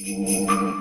Mm-hmm.